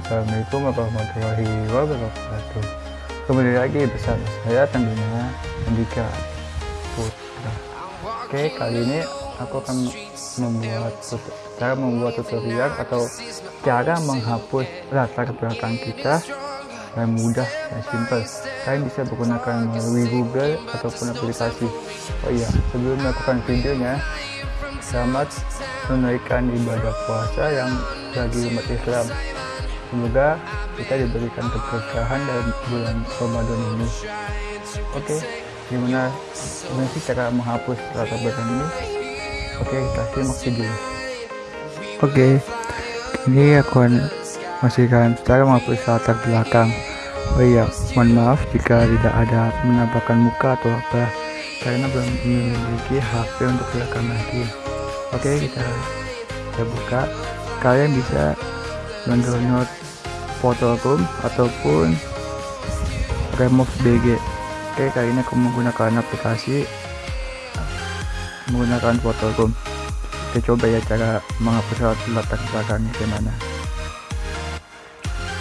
Assalamualaikum warahmatullahi wabarakatuh. Kembali lagi bersama saya tentunya Andika Putra. Oke kali ini aku akan membuat cara membuat tutorial atau cara menghapus latar belakang kita yang mudah dan simple. Kalian bisa menggunakan melalui Google ataupun aplikasi. Oh iya sebelum melakukan videonya selamat menunaikan ibadah puasa yang bagi umat Islam semoga kita diberikan keberkahan dalam bulan Ramadan ini. Oke gimana gimana sih cara menghapus latar belakang ini? Oke kita simak video. Oke ini aku akan masihkan cara menghapus latar belakang. Oh iya mohon maaf jika tidak ada menampakkan muka atau apa karena belum memiliki HP untuk rekam lagi. Oke kita kita buka. Kalian bisa mendownload Photoroom ataupun Remove BG oke kali ini aku menggunakan aplikasi menggunakan Photoroom kita coba ya cara menghapus latar belakang gimana.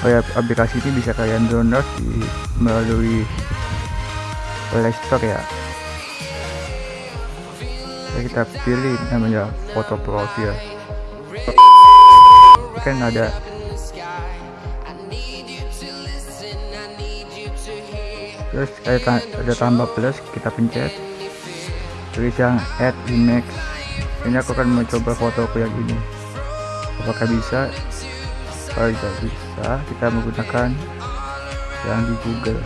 Oh ya aplikasi ini bisa kalian download di melalui Play Store ya. Jadi kita pilih namanya foto profil kan ada terus ada, ada tambah plus kita pencet. Tulis yang add image ini aku akan mencoba fotoku yang ini. Apakah bisa? Kalau tidak bisa kita menggunakan yang di Google.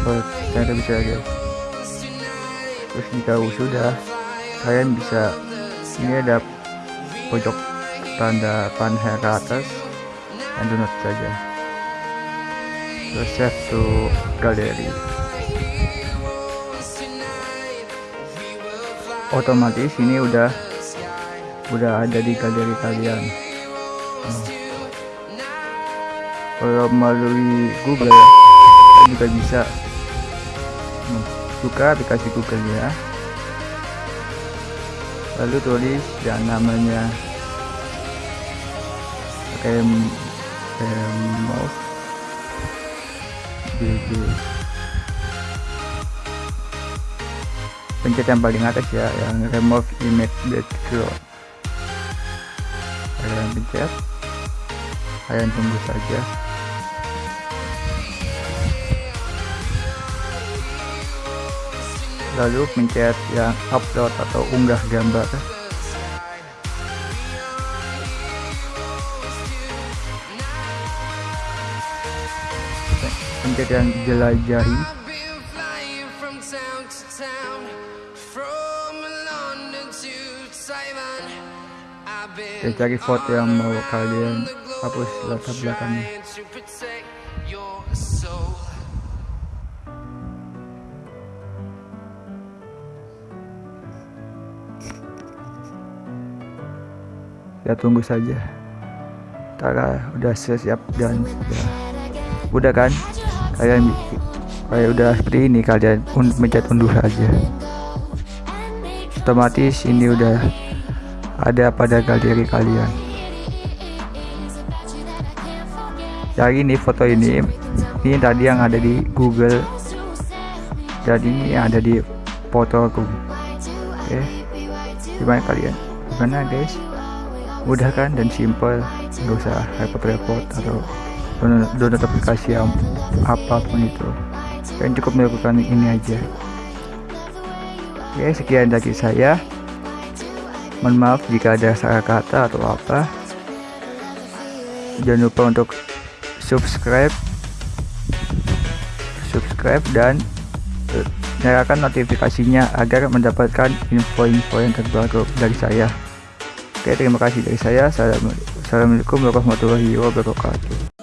Oh, ternyata bisa ya terus jika sudah kalian bisa ini ada pojok tanda panel ke atas dan download saja terus save to gallery otomatis ini udah udah ada di galeri kalian hmm. kalau melalui Google ya juga bisa hmm. aplikasi Google ya lalu tulis yang namanya pakai remove BG pencet yang paling atas ya yang remove image background kalian pencet. Kalian tunggu saja. Lalu pencet yang upload atau unggah gambar yang jelajahi dan cari foto yang mau kalian hapus latar belakangnya. ya tunggu saja. Tara udah siap dan udah, udah kan kalian kayak udah seperti ini kalian mencet unduh saja otomatis ini udah ada pada galeri kalian. Jadi ini foto ini ini tadi yang ada di Google. Jadi ini yang ada di foto aku. Oke gimana kalian? Gimana guys? Mudah kan dan simple. Nggak usah repot-repot atau download aplikasi yang apa pun itu. Kalian cukup melakukan ini aja. Oke sekian dari saya. Mohon maaf jika ada salah kata atau apa. Jangan lupa untuk subscribe. Subscribe dan nyalakan notifikasinya agar mendapatkan info-info yang terbaru dari saya. Oke terima kasih dari saya. Assalamualaikum warahmatullahi wabarakatuh